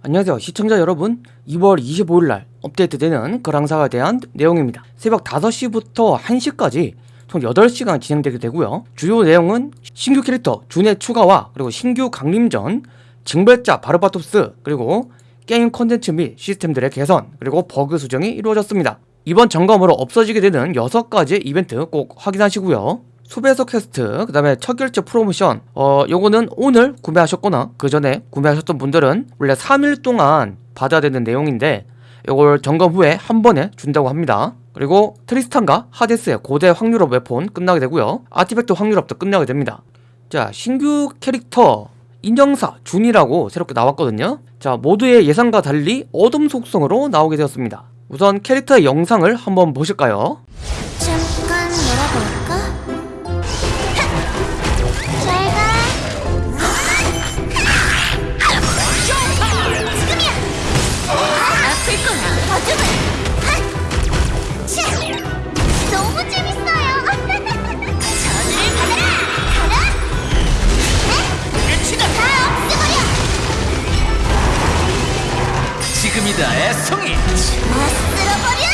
안녕하세요. 시청자 여러분 2월 25일날 업데이트되는 그랑사가에 대한 내용입니다. 새벽 5시부터 1시까지 총 8시간 진행되게 되고요. 주요 내용은 신규 캐릭터 준의 추가와 그리고 신규 강림전 징벌자 바르바토스 그리고 게임 콘텐츠 및 시스템들의 개선 그리고 버그 수정이 이루어졌습니다. 이번 점검으로 없어지게 되는 6가지 이벤트 꼭 확인하시고요 수배석 퀘스트 그 다음에 첫결제 프로모션. 어 요거는 오늘 구매하셨거나 그 전에 구매하셨던 분들은 원래 3일 동안 받아야 되는 내용인데 요걸 점검 후에 한 번에 준다고 합니다. 그리고 트리스탄과 하데스의 고대 확률업 웨폰 끝나게 되고요. 아티팩트 확률업도 끝나게 됩니다. 자 신규 캐릭터 인형사 준이라고 새롭게 나왔거든요. 자 모두의 예상과 달리 어둠 속성으로 나오게 되었습니다. 우선 캐릭터의 영상을 한번 보실까요? 지금이다 애송이 다 쓸어버려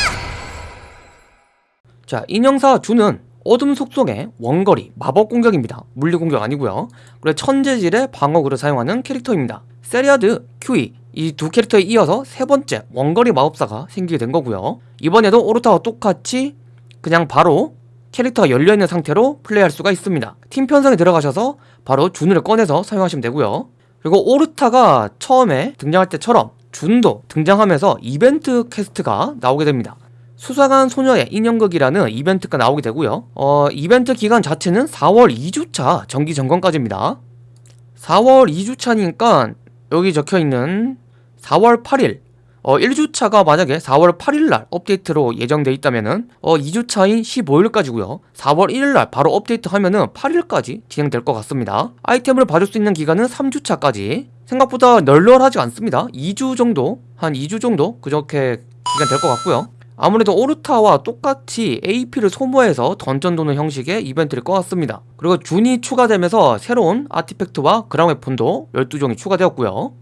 자, 인형사 주는 어둠 속성의 원거리 마법 공격입니다. 물리 공격 아니고요. 그리고 천 재질의 방어구를 사용하는 캐릭터입니다. 세리아드, 큐이 이 두 캐릭터에 이어서 세 번째 원거리 마법사가 생기게 된 거고요. 이번에도 오르타와 똑같이 그냥 바로 캐릭터가 열려있는 상태로 플레이할 수가 있습니다. 팀 편성에 들어가셔서 바로 준을 꺼내서 사용하시면 되고요. 그리고 오르타가 처음에 등장할 때처럼 준도 등장하면서 이벤트 quest가 나오게 됩니다. 수상한 소녀의 인형극이라는 이벤트가 나오게 되고요. 어, 이벤트 기간 자체는 4월 2주차 정기 점검까지입니다. 4월 2주차니까 여기 적혀 있는 4월 8일 어, 1주차가 만약에 4월 8일날 업데이트로 예정돼 있다면은 어, 2주차인 15일까지고요. 4월 1일날 바로 업데이트하면은 8일까지 진행될 것 같습니다. 아이템을 받을 수 있는 기간은 3주차까지. 생각보다 널널하지 않습니다. 2주 정도 한 2주 정도 그렇게 기간 될 것 같고요. 아무래도 오르타와 똑같이 AP를 소모해서 던전 도는 형식의 이벤트일 것 같습니다. 그리고 준이 추가되면서 새로운 artifact와 그랑 웨폰도 12종이 추가되었고요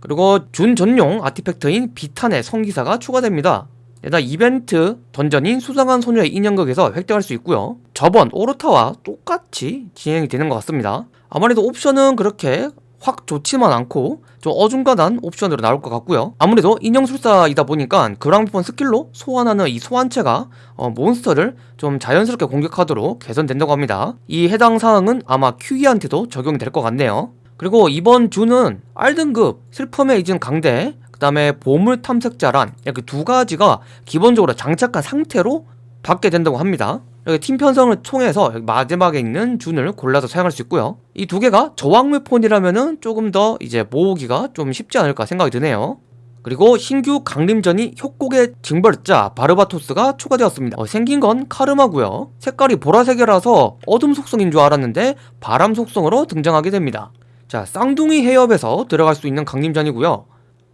그리고 준 전용 artifact인 비탄의 성기사가 추가됩니다. 게다가 이벤트 던전인 수상한 소녀의 인형극에서 획득할 수 있고요. 저번 오르타와 똑같이 진행이 되는 것 같습니다. 아무래도 옵션은 그렇게 확 좋지만은 않고 좀 어중간한 옵션으로 나올 것 같고요. 아무래도 인형술사이다 보니까 그랑웨폰 스킬로 소환하는 이 소환체가 어, 몬스터를 좀 자연스럽게 공격하도록 개선된다고 합니다. 이 해당 사항은 아마 큐이한테도 적용이 될 것 같네요. 그리고 이번 주는 R등급 슬픔의 이진 강대 그 다음에 보물 탐색자란 이렇게 두 가지가 기본적으로 장착한 상태로 받게 된다고 합니다. 여기 팀 편성을 통해서 마지막에 있는 준을 골라서 사용할 수 있고요. 이 두 개가 저항물 폰이라면은 조금 더 이제 모으기가 좀 쉽지 않을까 생각이 드네요. 그리고 신규 강림전이 협곡의 징벌자 바르바토스가 추가되었습니다. 어, 생긴 건 카르마고요. 색깔이 보라색이라서 어둠 속성인 줄 알았는데 바람 속성으로 등장하게 됩니다 자 쌍둥이 해협에서 들어갈 수 있는 강림전이고요.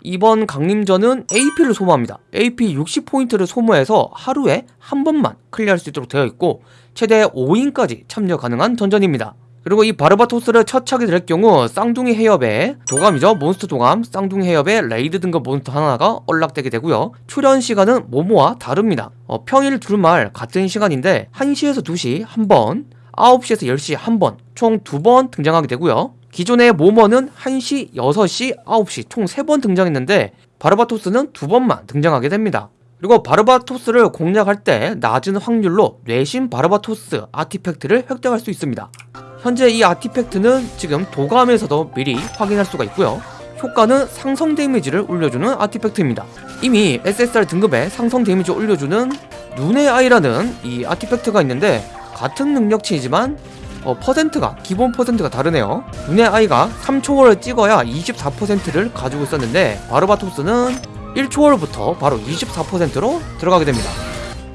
이번 강림전은 AP를 소모합니다. AP 60포인트를 소모해서 하루에 한 번만 클리어할 수 있도록 되어 있고 최대 5인까지 참여 가능한 던전입니다. 그리고 이 바르바토스를 처치하게 될 경우 쌍둥이 해협에 도감이죠. 몬스터 도감. 쌍둥이 해협에 raid 등급 몬스터 하나가 unlock되게 되고요. 출현 시간은 모모와 다릅니다. 어, 평일 주말 같은 시간인데 1시에서 2시 한번 9시에서 10시 한번 총 두 번 등장하게 되고요 기존의 모머는 1시, 6시, 9시 총 3번 등장했는데 바르바토스는 두 번만 등장하게 됩니다. 그리고 바르바토스를 공략할 때 낮은 확률로 뇌신 바르바토스 artifact를 획득할 수 있습니다. 현재 이 artifact는 지금 도감에서도 미리 확인할 수가 있고요. 효과는 상성 데미지를 올려주는 artifact입니다. 이미 SSR 등급에 상성 데미지 올려주는 눈의 아이라는 이 아티팩트가 있는데 같은 능력치이지만 어, 퍼센트가 기본 퍼센트가 다르네요. 눈의 아이가 3초월을 찍어야 24%를 가지고 있었는데 바르바토스는 1초월부터 바로 24%로 들어가게 됩니다.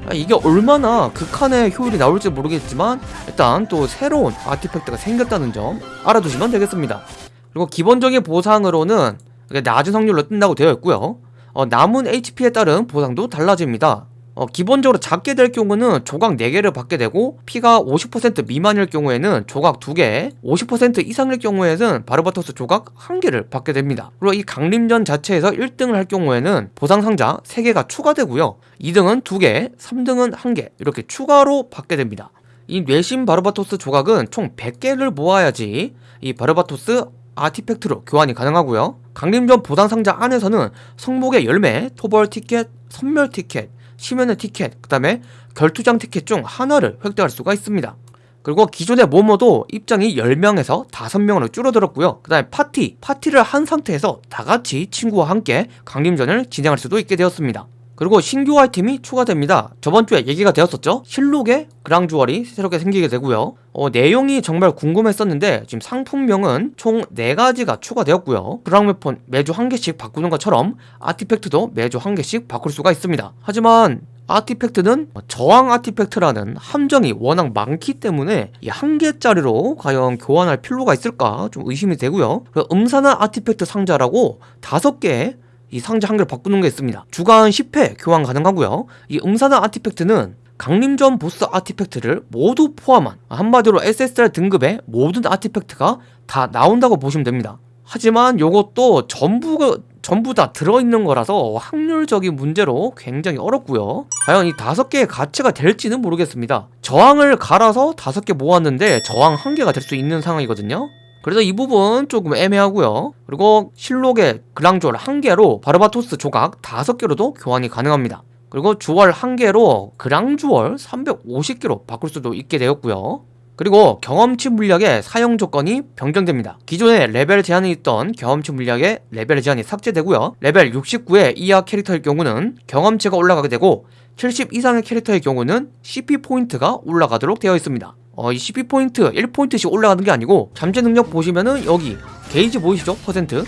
아, 이게 얼마나 극한의 효율이 나올지 모르겠지만 일단 또 새로운 아티팩트가 생겼다는 점 알아두시면 되겠습니다. 그리고 기본적인 보상으로는 낮은 확률로 뜬다고 되어 있고요. 어, 남은 HP에 따른 보상도 달라집니다 어, 기본적으로 잡게 될 경우는 조각 4개를 받게 되고 피가 50% 미만일 경우에는 조각 2개 50% 이상일 경우에는 바르바토스 조각 1개를 받게 됩니다. 그리고 이 강림전 자체에서 1등을 할 경우에는 보상 상자 3개가 추가되고요. 2등은 2개 3등은 1개 이렇게 추가로 받게 됩니다. 이 뇌신 바르바토스 조각은 총 100개를 모아야지 이 바르바토스 아티팩트로 교환이 가능하고요. 강림전 보상 상자 안에서는 성목의 열매, 토벌 티켓, 선멸 티켓, 심연의 티켓, 그 다음에 결투장 티켓 중 하나를 획득할 수가 있습니다. 그리고 기존의 모모도 입장이 10명에서 5명으로 줄어들었고요. 그 다음에 파티, 파티를 한 상태에서 다 같이 친구와 함께 강림전을 진행할 수도 있게 되었습니다. 그리고 신규 아이템이 추가됩니다. 저번 주에 얘기가 되었었죠? 실록의 그랑주얼이 새롭게 생기게 되고요. 어, 내용이 정말 궁금했었는데 지금 상품명은 총 4가지가 추가되었고요. 그랑웨폰 매주 한 개씩 바꾸는 것처럼 아티팩트도 매주 한 개씩 바꿀 수가 있습니다. 하지만 아티팩트는 저항 아티팩트라는 함정이 워낙 많기 때문에 이 한 개짜리로 과연 교환할 필요가 있을까 좀 의심이 되고요. 음산한 아티팩트 상자라고 다섯 개의 이 상자 한 개를 바꾸는 게 있습니다. 주간 10회 교환 가능하고요. 이 음산한 아티팩트는 강림전 보스 아티팩트를 모두 포함한 한마디로 SSR 등급의 모든 아티팩트가 다 나온다고 보시면 됩니다. 하지만 요것도 전부 전부 다 들어있는 거라서 확률적인 문제로 굉장히 어렵고요. 과연 이 다섯 개의 가치가 될지는 모르겠습니다. 저항을 갈아서 다섯 개 모았는데 저항 한 개가 될 수 있는 상황이거든요. 그래서 이 부분 조금 애매하고요. 그리고 신록의 그랑주얼 한 개로 바르바토스 조각 다섯 개로도 교환이 가능합니다. 그리고 주얼 한 개로 그랑주얼 350개로 바꿀 수도 있게 되었고요. 그리고 경험치 물약의 사용 조건이 변경됩니다. 기존에 레벨 제한이 있던 경험치 물약의 레벨 제한이 삭제되고요. 레벨 69의 이하 캐릭터일 경우는 경험치가 올라가게 되고 70 이상의 캐릭터의 경우는 CP 포인트가 올라가도록 되어 있습니다. 어, 이 CP 포인트 1포인트씩 올라가는 게 아니고 잠재 능력 보시면은 여기 게이지 보이시죠? 퍼센트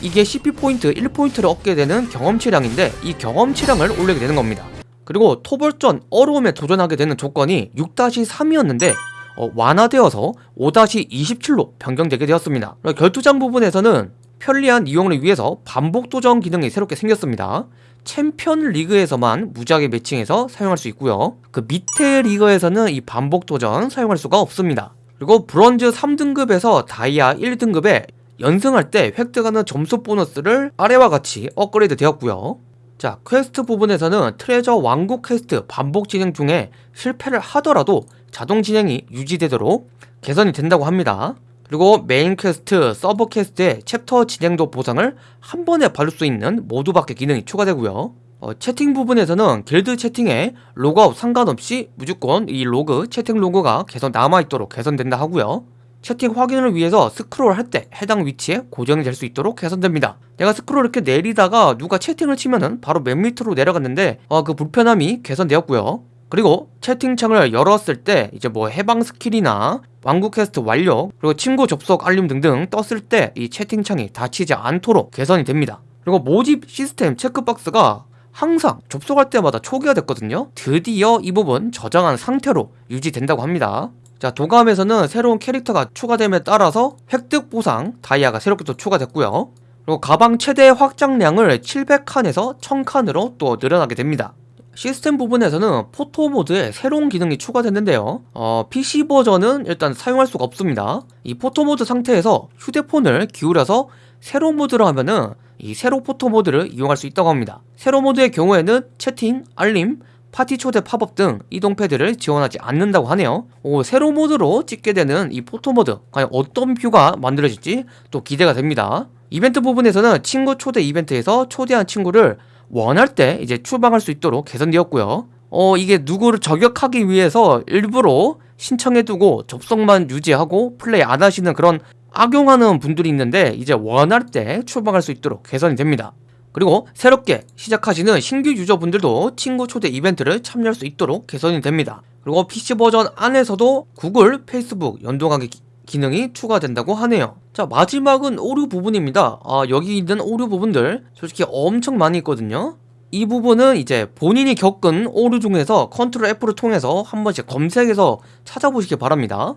이게 CP 포인트 1포인트를 얻게 되는 경험치량인데 이 경험치량을 올리게 되는 겁니다. 그리고 토벌전 어려움에 도전하게 되는 조건이 6-3이었는데 어, 완화되어서 5-27로 변경되게 되었습니다. 결투장 부분에서는 편리한 이용을 위해서 반복 도전 기능이 새롭게 생겼습니다. 챔피언 리그에서만 무작위 매칭해서 사용할 수 있고요. 그 밑에 리그에서는 이 반복 도전 사용할 수가 없습니다. 그리고 브론즈 3등급에서 다이아 1등급에 연승할 때 획득하는 점수 보너스를 아래와 같이 업그레이드 되었고요. 자, 퀘스트 부분에서는 트레저 왕국 퀘스트 반복 진행 중에 실패를 하더라도 자동 진행이 유지되도록 개선이 된다고 합니다. 그리고 메인 퀘스트, 서브 퀘스트의 챕터 진행도 보상을 한 번에 받을 수 있는 모두 받기 기능이 추가되고요. 어, 채팅 부분에서는 길드 채팅에 로그아웃 상관없이 무조건 이 로그, 채팅 로그가 계속 남아있도록 개선된다 하고요. 채팅 확인을 위해서 스크롤 할 때 해당 위치에 고정이 될 수 있도록 개선됩니다. 내가 스크롤 이렇게 내리다가 누가 채팅을 치면은 바로 맨 밑으로 내려갔는데 어, 그 불편함이 개선되었고요. 그리고 채팅창을 열었을 때 이제 뭐 해방 스킬이나 왕국 퀘스트 완료 그리고 친구 접속 알림 등등 떴을 때 이 채팅창이 닫히지 않도록 개선이 됩니다. 그리고 모집 시스템 체크박스가 항상 접속할 때마다 초기화 됐거든요. 드디어 이 부분 저장한 상태로 유지된다고 합니다. 자 도감에서는 새로운 캐릭터가 추가됨에 따라서 획득 보상 다이아가 새롭게 또 추가됐고요. 그리고 가방 최대 확장량을 700칸에서 1000칸으로 또 늘어나게 됩니다. 시스템 부분에서는 포토 모드에 새로운 기능이 추가됐는데요. 어, PC 버전은 일단 사용할 수가 없습니다. 이 포토 모드 상태에서 휴대폰을 기울여서 세로 모드로 하면은 이 세로 포토 모드를 이용할 수 있다고 합니다. 세로 모드의 경우에는 채팅, 알림, 파티 초대 팝업 등 이동 패드를 지원하지 않는다고 하네요. 오, 세로 모드로 찍게 되는 이 포토 모드 과연 어떤 view가 만들어질지 또 기대가 됩니다. 이벤트 부분에서는 친구 초대 이벤트에서 초대한 친구를 원할 때 이제 추방할 수 있도록 개선되었고요. 어 이게 누구를 저격하기 위해서 일부러 신청해두고 접속만 유지하고 플레이 안 하시는 그런 악용하는 분들이 있는데 이제 원할 때 추방할 수 있도록 개선이 됩니다. 그리고 새롭게 시작하시는 신규 유저분들도 친구 초대 이벤트를 참여할 수 있도록 개선이 됩니다. 그리고 PC 버전 안에서도 구글, 페이스북 연동하기 기능이 추가된다고 하네요. 자 마지막은 오류 부분입니다. 아 여기 있는 오류 부분들 솔직히 엄청 많이 있거든요. 이 부분은 이제 본인이 겪은 오류 중에서 control F를 통해서 한 번씩 검색해서 찾아보시기 바랍니다.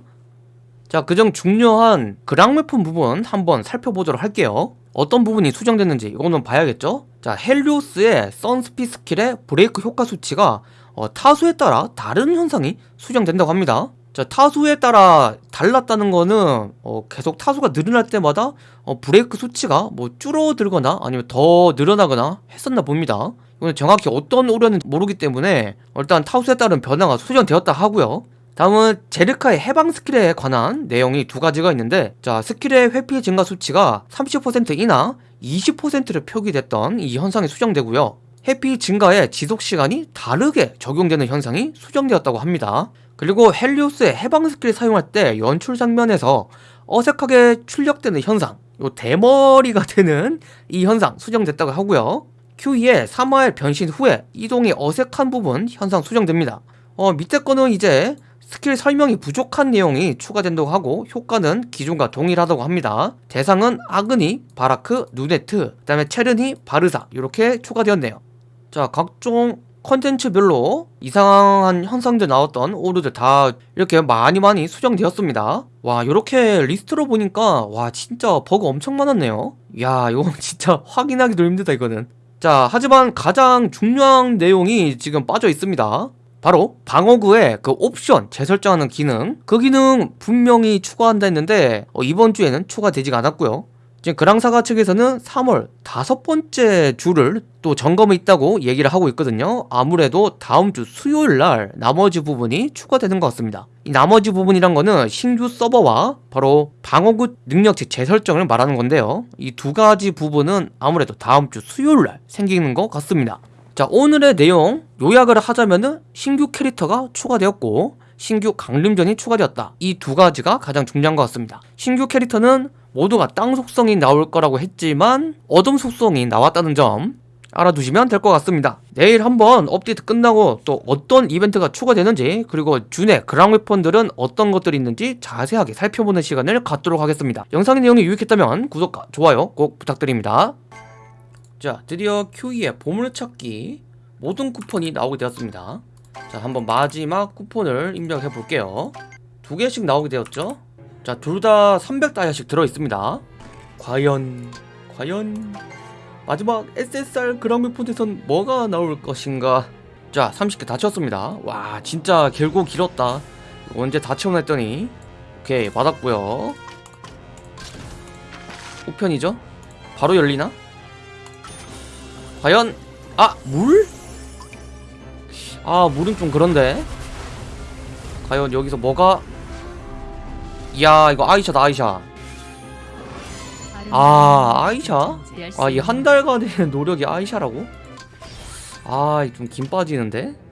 자 그중 중요한 그랑웨폰 부분 한번 살펴보도록 할게요. 어떤 부분이 수정됐는지 이거는 봐야겠죠? 자, 헬리오스의 선스피 스킬의 브레이크 효과 수치가 어, 타수에 따라 다른 현상이 수정된다고 합니다. 자, 타수에 따라 달랐다는 거는 어, 계속 타수가 늘어날 때마다 어, 브레이크 수치가 뭐 줄어들거나 아니면 더 늘어나거나 했었나 봅니다. 이건 정확히 어떤 오류인지 모르기 때문에 일단 타수에 따른 변화가 수정되었다 하고요. 다음은 제르카의 해방 스킬에 관한 내용이 두 가지가 있는데 자 스킬의 회피 증가 수치가 30% 이나 20%를 표기됐던 이 현상이 수정되고요 회피 증가의 지속 시간이 다르게 적용되는 현상이 수정되었다고 합니다 그리고 헬리오스의 해방 스킬 사용할 때 연출 장면에서 어색하게 출력되는 현상 요 대머리가 되는 이 현상 수정됐다고 하고요 큐이의 3화의 변신 후에 이동이 어색한 부분 현상 수정됩니다 어 밑에 거는 이제 스킬 설명이 부족한 내용이 추가된다고 하고 효과는 기존과 동일하다고 합니다. 대상은 아그니, 바라크, 누네트, 그 다음에 체르니, 바르사 이렇게 추가되었네요. 자 각종 컨텐츠별로 이상한 현상들 나왔던 오류들 다 이렇게 많이 많이 수정되었습니다. 와 이렇게 리스트로 보니까 와 진짜 버그 엄청 많았네요. 야 이거 진짜 확인하기도 힘들다 이거는. 자 하지만 가장 중요한 내용이 지금 빠져 있습니다. 바로 방어구의 그 옵션 재설정하는 기능 그 기능 분명히 추가한다 했는데 어, 이번 주에는 추가되지가 않았고요 지금 그랑사가 측에서는 3월 다섯 번째 주를 또 점검이 있다고 얘기를 하고 있거든요. 아무래도 다음 주 수요일 날 나머지 부분이 추가되는 것 같습니다. 이 나머지 부분이란 거는 신규 서버와 바로 방어구 능력치 재설정을 말하는 건데요. 이 두 가지 부분은 아무래도 다음 주 수요일 날 생기는 것 같습니다. 자 오늘의 내용 요약을 하자면은 신규 캐릭터가 추가되었고 신규 강림전이 추가되었다. 이 두 가지가 가장 중요한 것 같습니다. 신규 캐릭터는 모두가 땅 속성이 나올 거라고 했지만 어둠 속성이 나왔다는 점 알아두시면 될 것 같습니다. 내일 한번 업데이트 끝나고 또 어떤 이벤트가 추가되는지 그리고 준의 그랑 웨폰들은 어떤 것들이 있는지 자세하게 살펴보는 시간을 갖도록 하겠습니다. 영상의 내용이 유익했다면 구독과 좋아요 꼭 부탁드립니다. 자 드디어 Q2의 보물찾기 모든 쿠폰이 나오게 되었습니다. 자 한번 마지막 쿠폰을 입력해 볼게요. 두 개씩 나오게 되었죠 자 둘 다 300다이아씩 들어있습니다. 과연 과연 마지막 SSR 그랑미폰에선 뭐가 나올 것인가? 자 30개 다 채웠습니다. 와 진짜 길고 길었다. 언제 다 채우나 했더니. 오케이 받았고요. 우편이죠? 바로 열리나? 과연 아 물? 아 물은 좀 그런데. 과연 여기서 뭐가 이야 이거 아이샤다 아이샤 아 아이샤? 아 이 한 달간의 노력이 아이샤라고? 아좀 김 빠지는데?